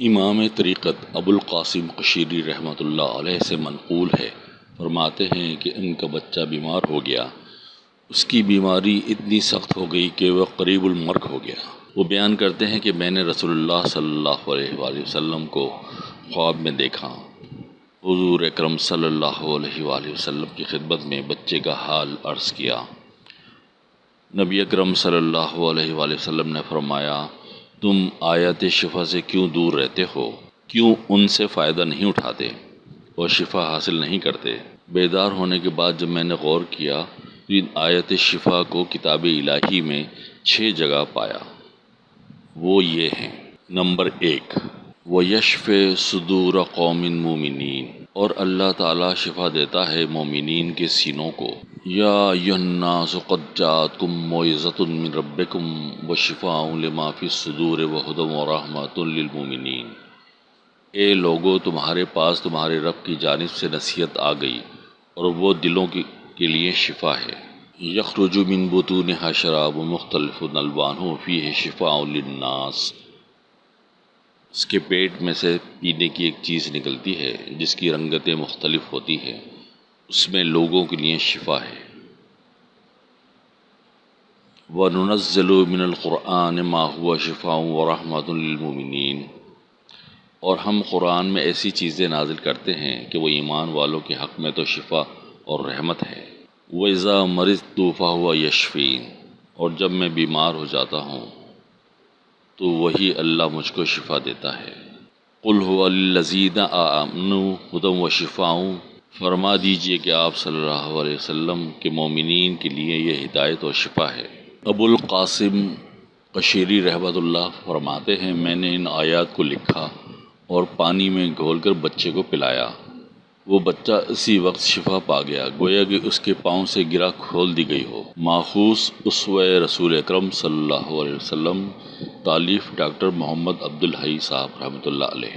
امام طریقت ابو القاسم قشیری رحمۃ اللہ علیہ سے منقول ہے، فرماتے ہیں کہ ان کا بچہ بیمار ہو گیا۔ اس کی بیماری اتنی سخت ہو گئی کہ وہ قریب المرگ ہو گیا۔ وہ بیان کرتے ہیں کہ میں نے رسول اللہ صلی اللہ علیہ وآلہ وسلم کو خواب میں دیکھا۔ حضور اکرم صلی اللہ علیہ وآلہ وسلم کی خدمت میں بچے کا حال عرض کیا۔ نبی اکرم صلی اللہ علیہ وآلہ وسلم نے فرمایا تم آیت شفا سے کیوں دور رہتے ہو؟ کیوں ان سے فائدہ نہیں اٹھاتے اور شفا حاصل نہیں کرتے؟ بیدار ہونے کے بعد جب میں نے غور کیا تو ان آیت شفا کو کتاب الہی میں چھ جگہ پایا۔ وہ یہ ہیں۔ نمبر ایک وہ یشف صدور قوم مومنین۔ اور اللہ تعالیٰ شفا دیتا ہے مومنین کے سینوں کو۔ یا الناس قد جاتکم موعظۃ من ربکم و شفاء لما فی الصدور و ہدم و رحمۃ للمومنین اے لوگو، تمہارے پاس تمہارے رب کی جانب سے نصیحت آ گئی اور وہ دلوں کی کے لیے شفا ہے۔ یخرج من بطونها شراب مختلف الوانہ فیہ شفاء للناس۔ اس کے پیٹ میں سے پینے کی ایک چیز نکلتی ہے، جس کی رنگتیں مختلف ہوتی ہیں۔ اس میں لوگوں کے لیے شفا ہے۔ وَنُنَزِّلُ مِنَ الْقُرْآنِ مَا هُوَ شِفَاءٌ وَرَحْمَةٌ لِّلْمُؤْمِنِينَ۔ اور ہم قرآن میں ایسی چیزیں نازل کرتے ہیں کہ وہ ایمان والوں کے حق میں تو شفا اور رحمت ہے۔ وَإِذَا مَرِضْتُ فَهُوَ يَشْفِينِ۔ اور جب میں بیمار ہو جاتا ہوں تو وہی اللہ مجھ کو شفا دیتا ہے۔ قُلْ هُوَ لِلَّذِينَ آمَنُوا هُدًى وَشِفَاءٌ فرما دیجیے کہ آپ صلی اللہ علیہ وسلم کے مومنین کے لیے یہ ہدایت و شفا ہے۔ ابو القاسم قشیری رحمۃ اللہ فرماتے ہیں، میں نے ان آیات کو لکھا اور پانی میں گھول کر بچے کو پلایا۔ وہ بچہ اسی وقت شفا پا گیا، گویا کہ اس کے پاؤں سے گرا کھول دی گئی ہو۔ ماخوذ اسوہ رسول اکرم صلی اللہ علیہ وسلم، تالیف ڈاکٹر محمد عبدالحی صاحب رحمۃ اللہ علیہ۔